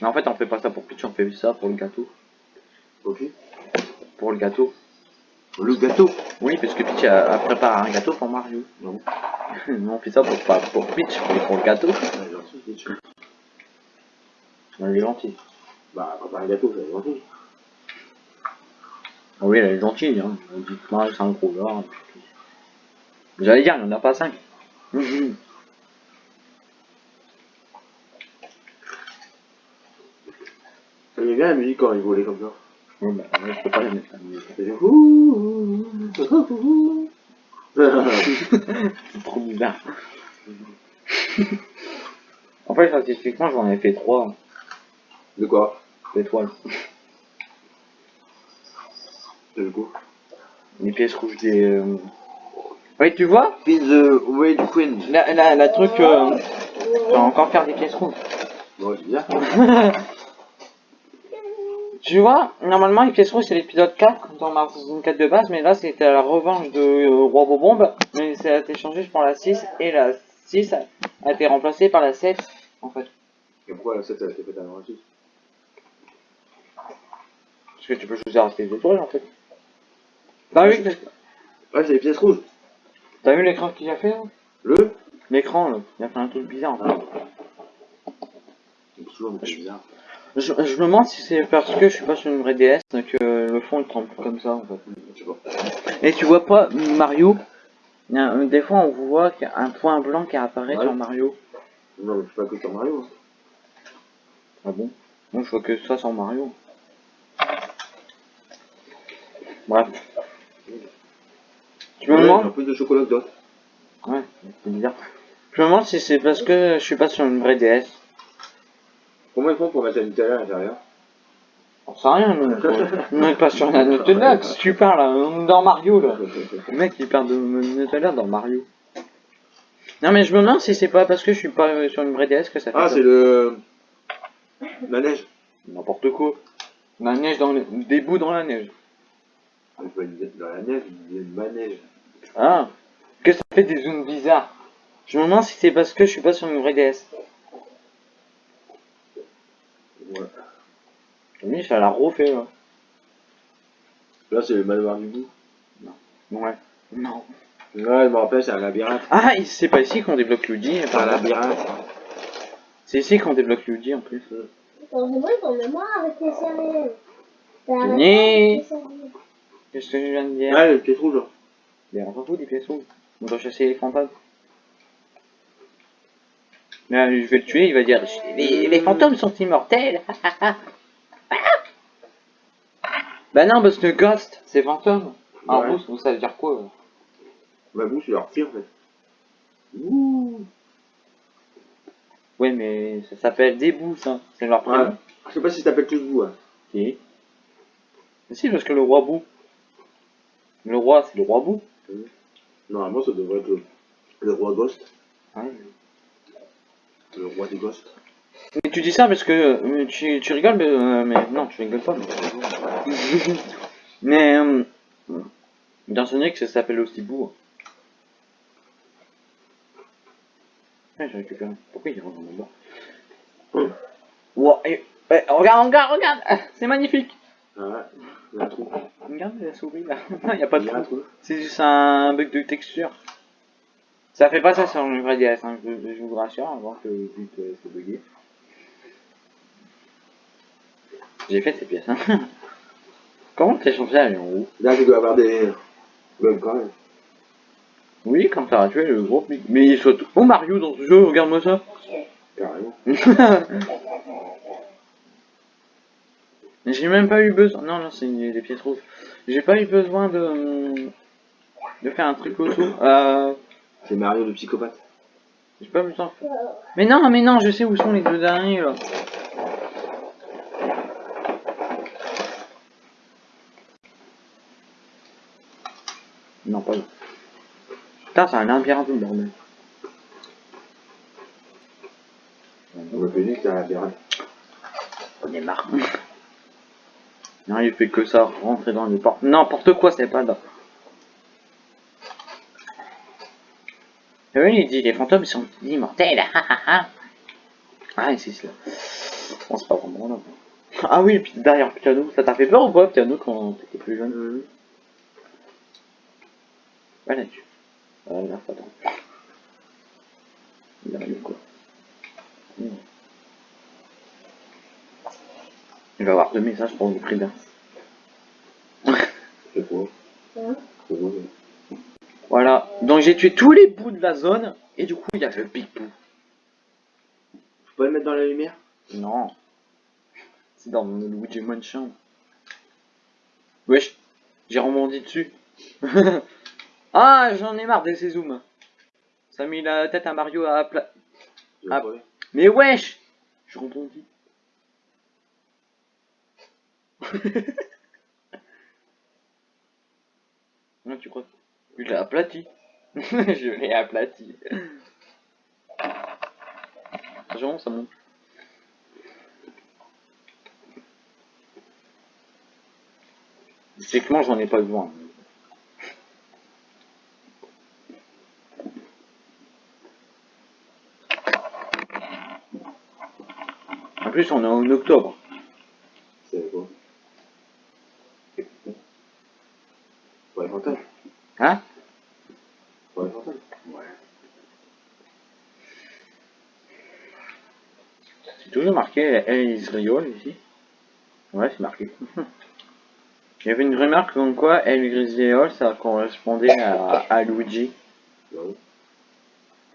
Mais en fait, on fait pas ça pour pitch, on fait ça pour le gâteau. Ok. Pour le gâteau. Le gâteau Oui, parce que Peach a, préparé un gâteau pour Mario. Non. on fait ça pour, pas pour Peach, mais pour le gâteau. Elle est gentille. Bah, bah, bah préparer un gâteau, c'est gentil. Ah oui, elle est gentille, hein. On dit que Mario, c'est un gros. J'allais dire, il n'y en a pas 5. J'aime bien la musique quand rigolait comme ça. Oui, bah, je peux pas la mettre la musique. C'est trop bizarre. en fait, statistiquement, j'en ai fait 3. De quoi? D'étoiles. De coup Les pièces rouges des. Euh, oui, tu vois? Puis the Red Queen. La, la, la truc. Euh... Tu vas encore faire des pièces rouges. Ouais, c'est bizarre. Tu vois, normalement, les pièces rouges, c'est l'épisode 4 dans Mars 64 de base, mais là, c'était la revanche de euh, Roi Bobombe, mais ça a été changé pour la 6, et la 6 a, été remplacée par la 7, en fait. Et pourquoi la 7 a été faite avant la 6 Parce que tu peux choisir tes étoiles, en fait. T'as vu, Ouais, c'est les pièces rouges. t'as vu l'écran qu'il a fait, là? Le? L'écran, là, il a fait un truc bizarre, en fait. C'est toujours un peu bizarre. Je, je me demande si c'est parce que je suis pas sur une vraie DS que le fond il tremble comme ça en fait. Et tu vois pas Mario Des fois on voit qu'il y a un point blanc qui apparaît Ouais. sur Mario. Non, mais je suis pas que sur Mario. hein. Ah bon? Moi je vois que ça sur Mario. Bref. Je me Ouais, demande. Un peu de chocolat d'autres. Ouais, c'est bizarre. Je me demande si c'est parce que je suis pas sur une vraie DS. Comment ils font pour mettre la Nutella à l'intérieur On sait rien, nous. On n'est pas sur la Nutella, que tu parles là On est dans Mario là. Le mec il parle de Nutella dans Mario. Non mais je me demande si c'est pas parce que je suis pas euh, sur une vraie DS que ça fait Ah, c'est le. La neige. N'importe quoi. La neige dans le... des bouts dans la neige. Une- Dans la neige, il y a une manège. Ah Que ça fait des zones bizarres. Je me demande si c'est parce que je suis pas sur une vraie DS. Ouais. Oui, ça l'a refait là. Là, c'est le manoir du bout. Ouais. Non. Ouais, je me rappelle, c'est un labyrinthe. Ah, il- c'est pas ici qu'on débloque Luigi. C'est un labyrinthe. C'est ici qu'on débloque Luigi en plus. Ton mémoire avec les arrêté avec les. Qu'est-ce que je viens de dire? Ouais, le pièce rouge. là. Mais on s'en fout des pièces rouges. On doit chasser les fantômes. Mais euh, je vais le tuer, il va dire les, les fantômes sont immortels. bah non, parce que ghost, c'est fantôme. En Ouais. rousse, ça veut dire quoi euh Ma bouche, je leur tire en fait. Ouh. Ouais, mais ça s'appelle des bouts, ça. C'est leur Ouais. prénom. Je sais pas si t'appelles tous vous. Hein. Si. Mais si, parce que le roi bout. Le roi, c'est le roi bout. Normalement, ça devrait être le, le roi Ghost. Ouais. Le roi des Ghosts. Mais tu dis ça parce que euh, tu, tu rigoles, mais, euh, mais non, tu rigoles pas. Mais, mais euh, dans Sonic, ça s'appelle aussi bout. Ouais, j'ai récupéré. Pourquoi il rentre dans mon bord Wow, et- et- Regarde, regarde, regarde Ah, C'est magnifique Ah ouais, il y a un trou. Regarde la souris là. Il n'y a pas de trou. C'est juste un bug de texture. Ça fait pas ça sur le vrai DS, hein, je, je vous rassure, avant que vous dites euh, c'est bugué. J'ai fait ces pièces. Hein. Comment t'as changé à haut? Là, tu dois avoir des bugs quand même. Oui, quand t'as tué le gros pic. Mais il saute. Oh Mario dans ce jeu, regarde-moi ça. Carrément. J'ai même pas eu besoin. Non, non, c'est des pièces rouges. J'ai pas eu besoin de de faire un truc au tout. Euh, C'est Mario le psychopathe. j'ai pas besoin. Mais non, mais non, je sais où sont les deux derniers là. Non, pas là. Putain, c'est un labyrinthe, le bordel. On m'a fait dire que t'as la bière. On est marre. Non, il fait que ça, rentrer dans les portes. N'importe quoi, c'est pas là. Oui, il dit les fantômes sont immortels. ah, ah, ah. ah, c'est ça. Bon, c'est pas vraiment là. Ah oui, puis derrière le piano, ça t'a fait peur ou pas, piano, quand t'étais plus jeune Voilà, tu. Ah, là, attends. Il arrive quoi Hmm. Il va avoir deux messages pour le prix d'un. C'est quoi Hein? C'est quoi Voilà, donc j'ai tué tous les bouts de la zone, et du coup il y a le big bout. Je peux le mettre dans la lumière? Non. C'est dans le Luigi Mansion. Wesh, j'ai rebondi dessus. ah, j'en ai marre de ces zooms. Ça a mis la tête à Mario à plat. Ah. pas. Mais wesh Je rebondis. non, tu crois Je l'ai aplati. Je l'ai aplati. Attention, ça monte. Moi j'en ai pas besoin. En plus, on est en octobre. C'est quoi Pour les fantômes Hein Pour les fantômes Ouais. C'est toujours marqué El Israël ici. Ouais, c'est marqué. Il y avait une remarque comme quoi El Israël ça correspondait à, à Luigi. Non.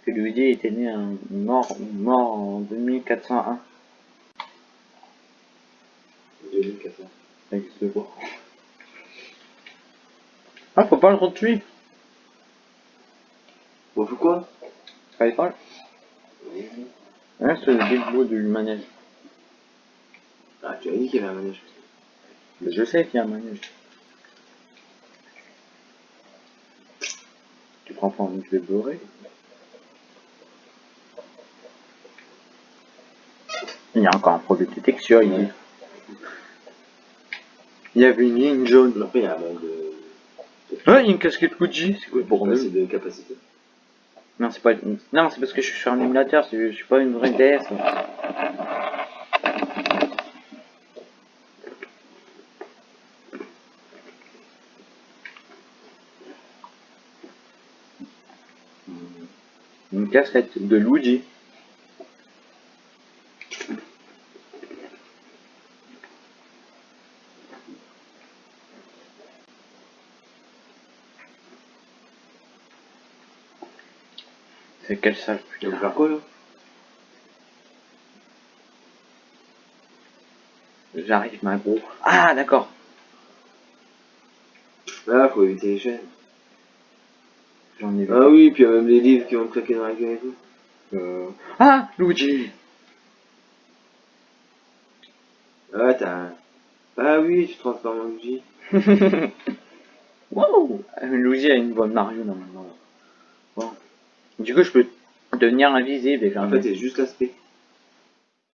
Que Luigi était né un mort, mort en 2401. 2400. Ça existe pas. Ah, faut pas le retuer. Bon, pourquoi Fallait pas. Ouais, c'est le big bout du manège. Ah, tu as dit qu'il y avait un manège. Mais je sais qu'il y a un manège. Tu prends pas envie de beurrer Il y a encore un produit de texture ici. Il y avait une ligne jaune. Après, il y a un de. Il y a une casquette Gucci. C'est quoi le Pour bordel passer de capacité. Non, c'est pas. Non, c'est parce que je suis sur un émulateur. c'est- Je suis pas une vraie DS. cassette de Luigi. C'est quelle salle putain J'arrive, ma gros. Ah, d'accord. Là, faut éviter les chaînes. J'en ai vu. Ah oui, puis il y a même les livres qui vont claquer dans la gueule et tout. Euh... Ah Luigi Ah, t'as. Ah oui, tu transformes en Luigi. Wow Luigi a une voix de Mario normalement. Bon. Du coup je peux devenir invisible et faire En fait, c'est juste l'aspect.